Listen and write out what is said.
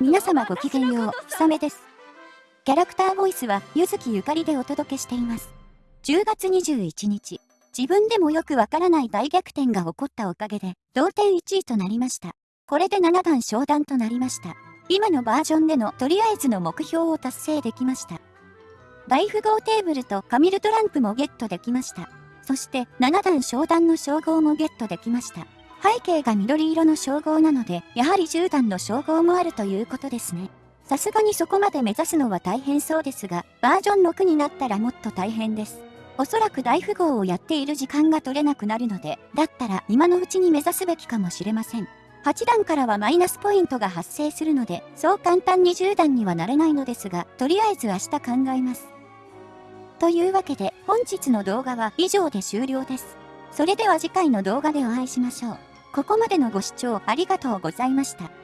皆様ごきげんよう、ひさめです。キャラクターボイスは、ゆずきゆかりでお届けしています。10月21日、自分でもよくわからない大逆転が起こったおかげで、同点1位となりました。これで7段昇段となりました。今のバージョンでのとりあえずの目標を達成できました。大富豪テーブルとカミルトランプもゲットできました。そして7段昇段の称号もゲットできました。背景が緑色の称号なので、やはり10段の称号もあるということですね。さすがにそこまで目指すのは大変そうですが、バージョン6になったらもっと大変です。おそらく大富豪をやっている時間が取れなくなるので、だったら今のうちに目指すべきかもしれません。8段からはマイナスポイントが発生するので、そう簡単に10段にはなれないのですが、とりあえず明日考えます。というわけで、本日の動画は以上で終了です。それでは次回の動画でお会いしましょう。ここまでのご視聴ありがとうございました。